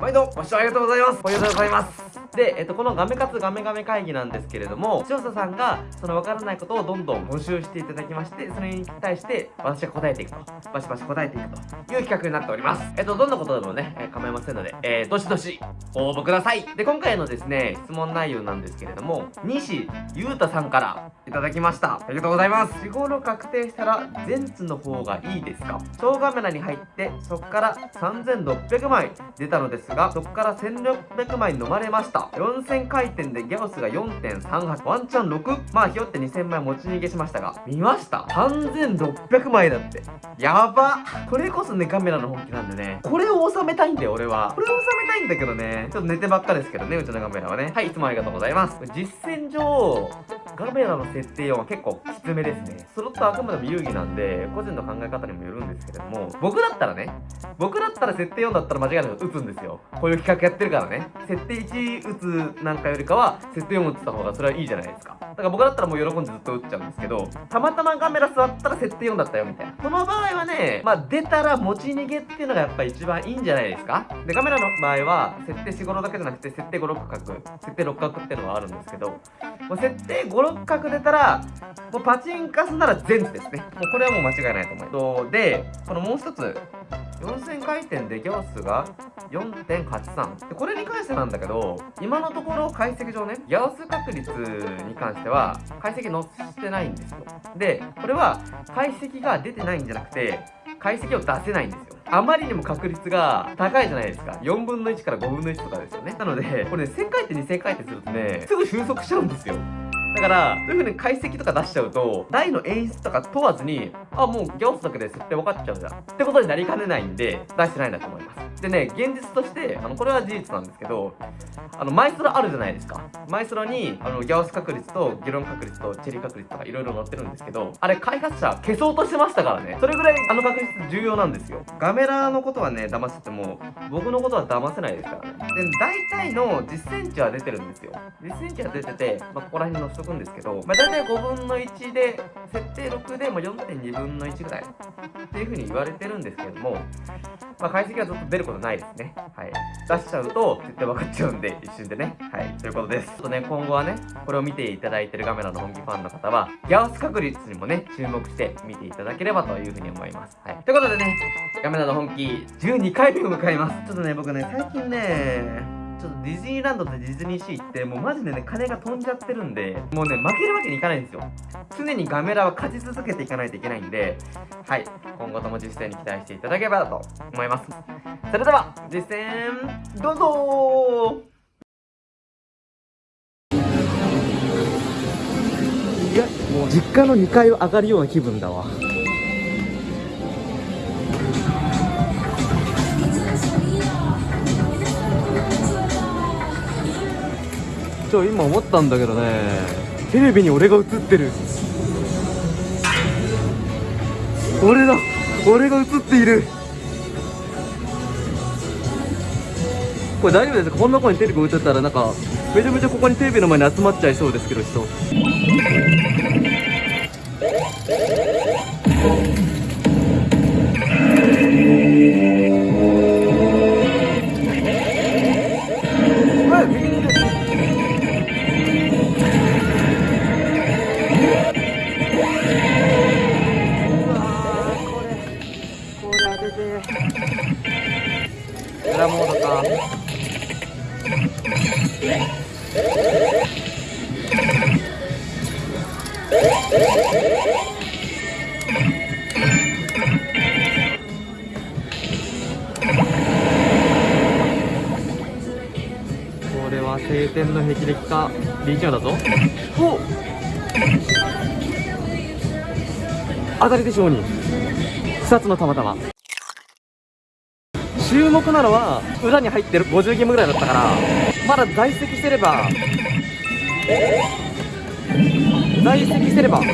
毎度ご視聴ありがとうございます。おめでとうございます。で、えっと、このガメ活ガメガメ会議なんですけれども、視聴者さんが、そのわからないことをどんどん募集していただきまして、それに対して、私が答えていくと。バシバシ答えていくという企画になっております。えっと、どんなことでもね、えー構いませんので、えー、どしどし応募ください。で、今回のですね、質問内容なんですけれども、西ゆうたさんからいただきました。ありがとうございます。日頃確定したら、ゼンツの方がいいですか？小カメラに入って、そこから3600枚出たのですが、そこから1600枚飲まれました。4000回転でギャオスが4.38、ワンチャン 6? まあ、ひよって2000枚持ち逃げしましたが、見ました ?3600 枚だって。やばこれこそね、カメラの本気なんでね、これを収めたいんだよ、俺は。これを収めたいんだけどね、ちょっと寝てばっかですけどね、うちのカメラはね。はい、いつもありがとうございます。実践上、カメラの設定は結構きつめですね。スロットはあくまでも遊戯なんで、個人の考え方にもよるんですけれども、僕だったらね、僕だったら設定4だったら間違いなく打つんですよ。こういう企画やってるからね。設定1打つなんかよりかは、設定4打ってた方がそれはいいじゃないですか。だから僕だったらもう喜んでずっと打っちゃうんですけど、たまたまカメラ座ったら設定4だったよみたいな。その場合はね、まあ出たら持ち逃げっていうのがやっぱ一番いいんじゃないですかで、カメラの場合は、設定4、5だけじゃなくて、設定5、6角、設定6角っていうのがあるんですけど、もう設定5、6角出たら、もうパチンカスなら全ですね。もうこれはもう間違いないと思います。で、このもう一つ、4000回転でギャオスが4.83でこれに関してなんだけど今のところ解析上ねギャオス確率に関しては解析載せてないんですよ。でこれは解析が出てないんじゃなくて解析を出せないんですよ。あまりにも確率が高いじゃないですか。4分の1から5分の1とかですよね。なのでこれね1000回転2000回転するとねすぐ収束しちゃうんですよ。だから、そういう風に解析とか出しちゃうと、台の演出とか問わずに、あ、もうギャオスだけで設定分かっちゃうじゃん。ってことになりかねないんで、出してないんだと思います。でね、現実として、あの、これは事実なんですけど、あの、マイスロあるじゃないですか。マイスロに、あの、ギャオス確率と、議論確率と、チェリー確率とかいろいろ載ってるんですけど、あれ、開発者消そうとしてましたからね。それぐらい、あの確率重要なんですよ。ガメラのことはね、騙してても、僕のことは騙せないですからね。で、大体の実践値は出てるんですよ。実践値は出てて、まあ、ここら辺に載せとくんですけど、まあ、大体5分の1で、設定6でも4.2分の1ぐらいっていう風に言われてるんですけれども、まあ、解析はずっと出ることないですね。はい。出しちゃうと、絶対分かっちゃうんで、一瞬でね。はい。ということです。ちょっとね、今後はね、これを見ていただいてるガメラの本気ファンの方は、ギャオス確率にもね、注目して見ていただければという風に思います。はい。ということでね、ガメラの本気、12回目を迎えます。ちょっとね、僕ね、最近ね、ちょっとディズニーランドとディズニーシーってもうマジでね金が飛んじゃってるんでもうね負けるわけにいかないんですよ。常にガメラは勝ち続けていかないといけないんではい今後とも実践に期待していただければと思います。それでは実践どうぞ。いやもう実家の2階を上がるような気分だわ。ちょ今思ったんだけどねテレビに俺が映ってる。俺だ俺が映っている。これ大丈夫ですか？こんな子にテレビ映ったらなんかめちゃめちゃここにテレビの前に集まっちゃいそうですけど人。これは晴天の霹靂か。リーチョンだぞ。お当たりでしょうに。2つのたまたま。注目なのは裏に入ってる50ゲームぐらいだったから。まだ在籍してれば。在籍してれば。これ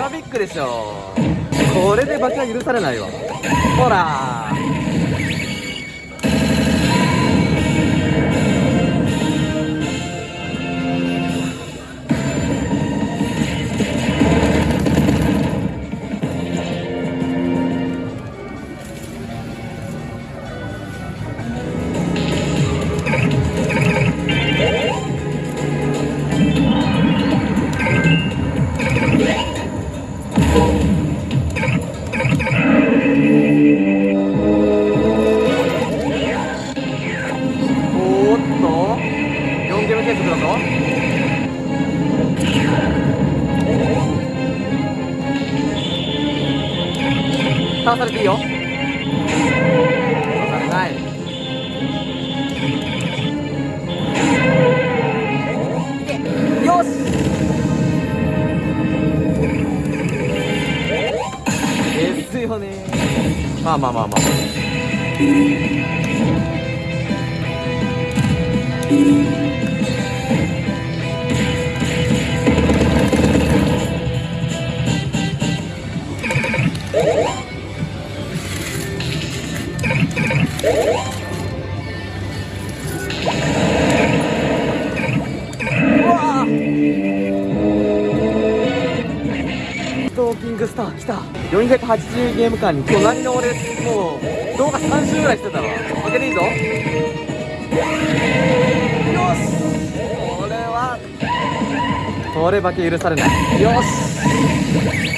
はビッグでしょこれで負けは許されないわ。ほら。あまあまあまあ。スター来た。480ゲーム間に隣の俺もう動画3周ぐらいしてたわ。負けていいぞ。よし。これは。これ化け許されない。よし。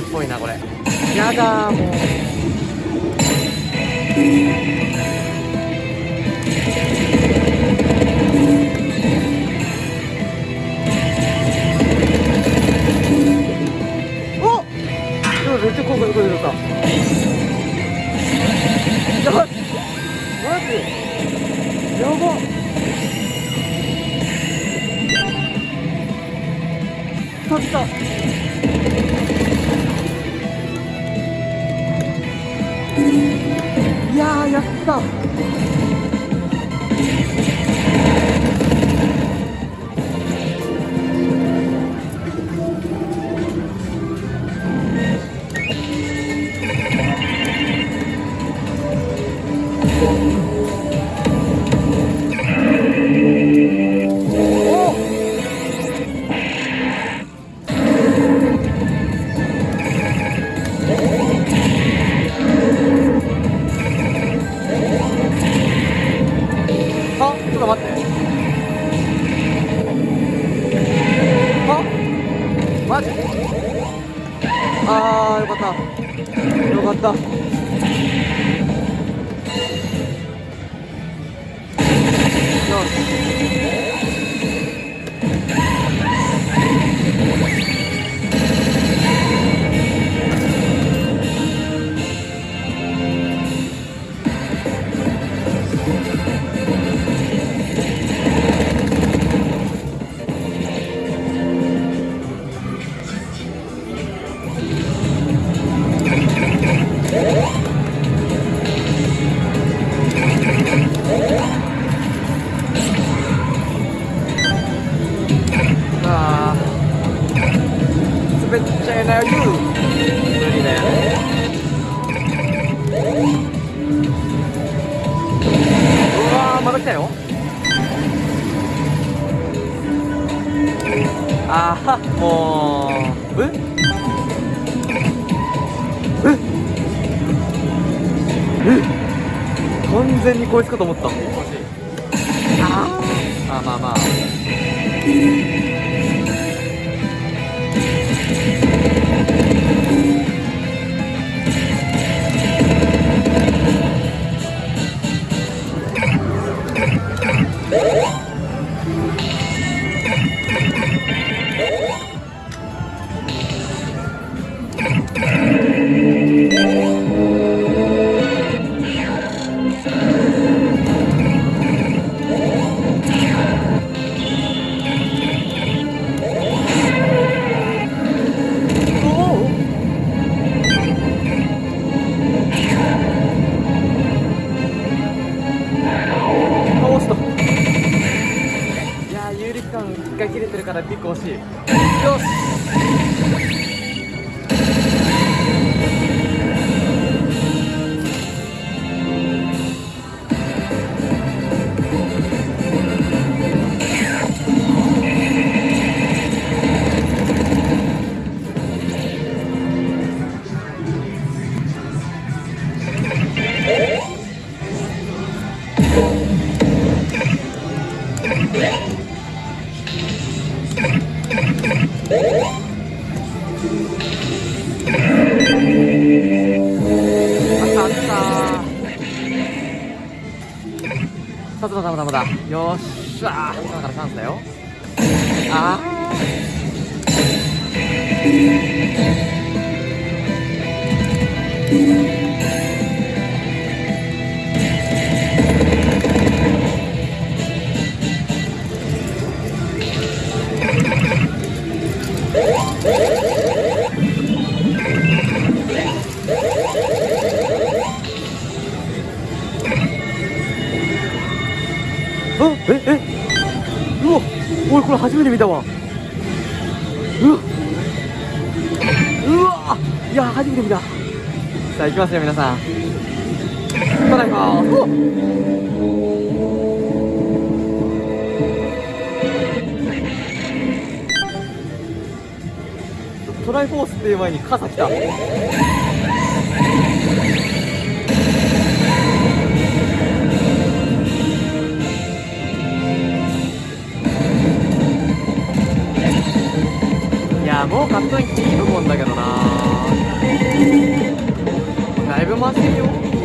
っぽいなこれ。やだもう。やあちょっと待ってあマジあーよかっ完全にこいつかと思ったあー。あまあまあよっしゃー。今からチャンスだよ。ああ これ初めて見たわうわうわいや初めて見たさあ行きますよ皆さん.ただいまうわトライフォースっていう前に傘来た買っといていいと思うんだけどな。だいぶ回ってるよ。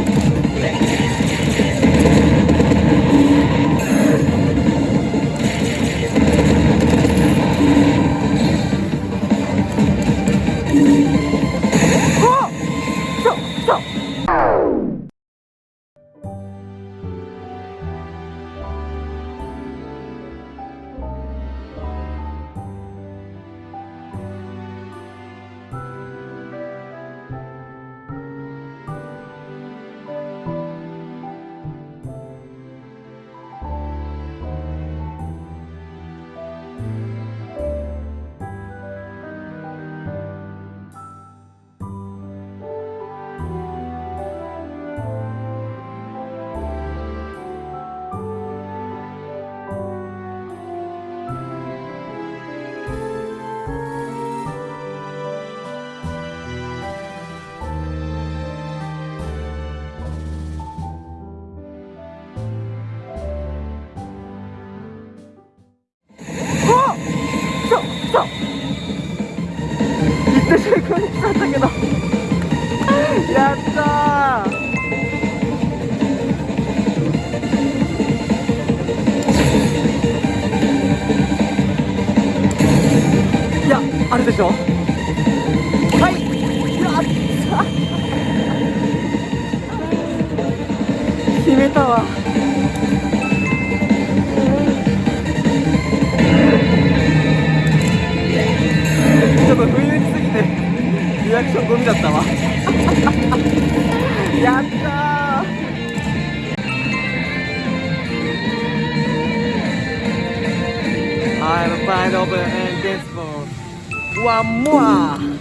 More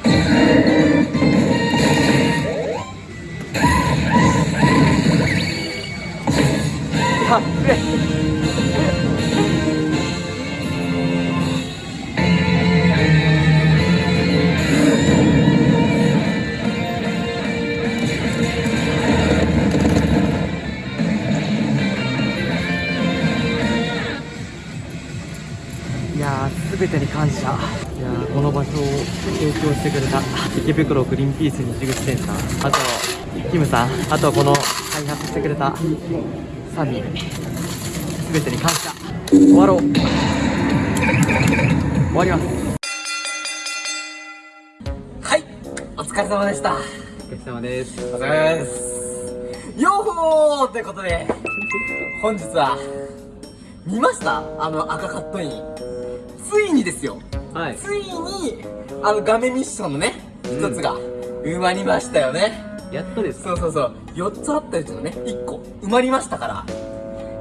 いやー、すべてに感謝。の場所を提供してくれた池袋グリーンピース西口店さん、あと、キムさん、あとこの開発してくれたサミー、すべてに感謝。終わろう。終わります。はい、お疲れ様でした。お疲れ様です。お疲れ様です。よーほーということで、本日は、見ました？あの赤カットイン。ついにですよ。はい。ついに、あの画面ミッションのね、一つが埋まりましたよね。やっとです。そうそうそう。4つあったうちのね、1個埋まりましたから。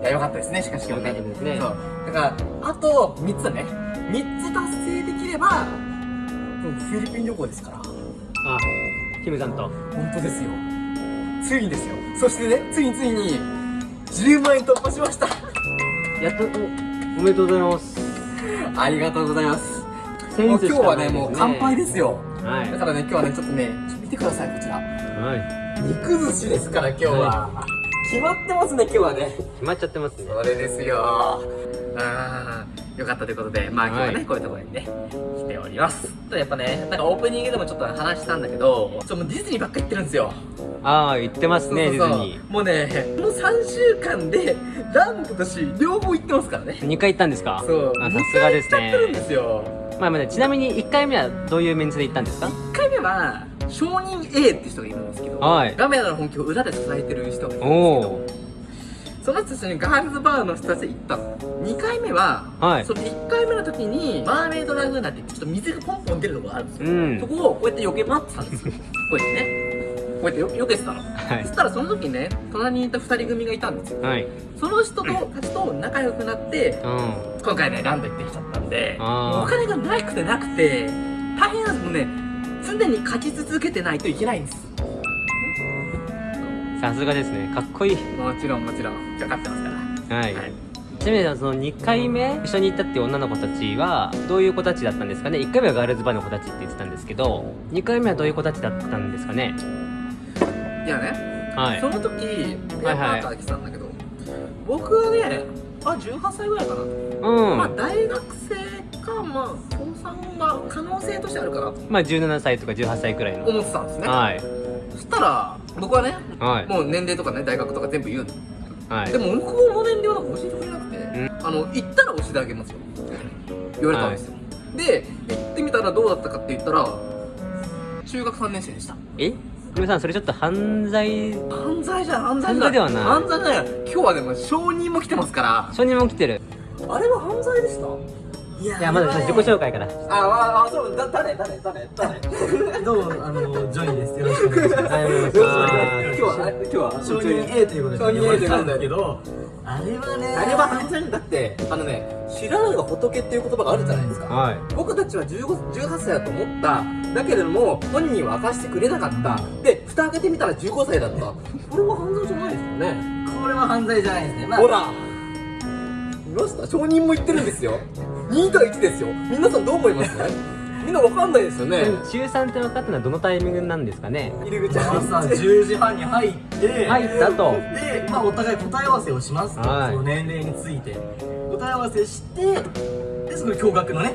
いや、よかったですね、しかし今日ね。よかったですねそう。だから、あと3つだね。3つ達成できれば、フィリピン旅行ですから。あ、キムさんと。本当ですよついにですよそしてねついについに10万円突破しましたやっと、お、おめでとうございます。ありがとうございます今日はねねもう乾杯ですよ。はい。だからね今日はねちょっとね見てくださいこちら。は肉寿司ですから今日は、決まってますね今日はね。決まっちゃってますね。それですよ。あーよかったということでまあ今日はね、はいこういうところにね来ております。とやっぱねなんかオープニングでもちょっと話したんだけどちょっともうディズニーばっか行ってるんですよ。ああ言ってますねそうそうそう。ディズニもうねこの3週間でランドとシー両方行ってますからね。ー2回行ったんですか？そう。あさすがです二回行ってるんねですよまあまあちなみに1回目はどういうメンツで行ったんですか？1回目は証人 A って人がいるんですけど、はい。ガメラの本気を裏で支えてる人がいるんですけおどおその人たちにガールズバーの人たちで行った。の2回目は、はい。その1回目の時にマーメイドラグーナって言ってちょっと水がポンポン出るとこがあるんですよ、うん。そこをこうやって避け回ってたんですよ。こうやってね。こうやってよ避けてたの、はい。そしたらその時ね隣にいた2人組がいたんですよ。はい。その人とたちと仲良くなってうん。今回ねランド行ってきちゃったんでお金がなくてなくて大変なんです。もんね常に勝ち続けてないといけないんです。さすがですね。かっこいい。もちろんもちろん。分かってますから。はい、はい。ちなみにその2回目一緒に行ったっていう女の子たちはどういう子たちだったんですかね。1回目はガールズバーの子たちって言ってたんですけど2回目はどういう子たちだったんですかねいやね。はい。その時ペアパはい。ーカー来てたんだけど、僕はねあ18歳ぐらいかな、うん。まあ大学生かまあ高3が可能性としてあるかなとまあ17歳とか18歳くらいの。思ってたんですね、はい。そしたら僕はねはい。もう年齢とかね大学とか全部言うの。はい。でも向こうの年齢は教えてくれなくて、あの行ったら教えてあげますよ。言われたんですよ、で行ってみたらどうだったかって言ったら中学3年生でした。え？皆さんそれちょっと犯罪犯罪じゃん犯罪犯罪ではない。犯罪じゃない。今日はでも証人も来てますから。承認も来てる。あれは犯罪でした？いやまだ自己紹介から。あああそうだ誰誰誰誰？どうもあのジョニーです。よろしくお願いします。はいお願いし今ます。日は今日は承認 A ということで承認 A ということで。呼ばれたんですけどあれはねあれは犯罪だって。あのね知らぬが仏っていう言葉があるじゃないですか。はい。僕たちは15 18歳だと思った。だけれども本人は明かしてくれなかった。で蓋開けてみたら15歳だった。これは犯罪じゃないですよね。これは犯罪じゃないですね。まあほら。見ました証人も言ってるんですよ。2対1ですよ。皆さんどう思います？みんなわかんないですよね。中3って分かったのはどのタイミングなんですかね？入り口。朝10時半に入って入ったと。で、まあ、お互い答え合わせをします。と、はい。その年齢について。答え合わせしてでその驚愕のね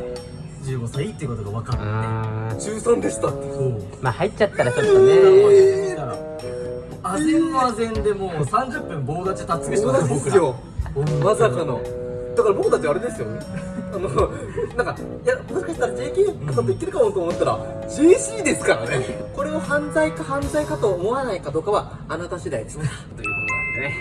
15歳っていうことが分かっあー。中3でしたって。てそう。まあ入っちゃったらちょっとね。えあぜんのあぜんでもう30分棒立ち立つげしてそうます僕ら。なんですよ。まさかのだから僕たちあれですよね。あのなんかいやもしかしたら JK さんと言ってるかもと思ったら JC ですからね。これを犯罪か犯罪かと思わないかどうかはあなた次第ですから。ということなんでね。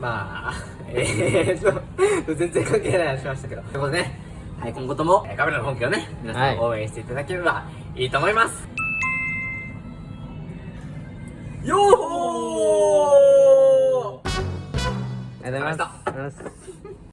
まあ えーと全然関係ない話しましたけど。ということでね。はい今後とも。えーカメラの本気をね皆さん応援していただければいいと思います、よーほーありがとうございます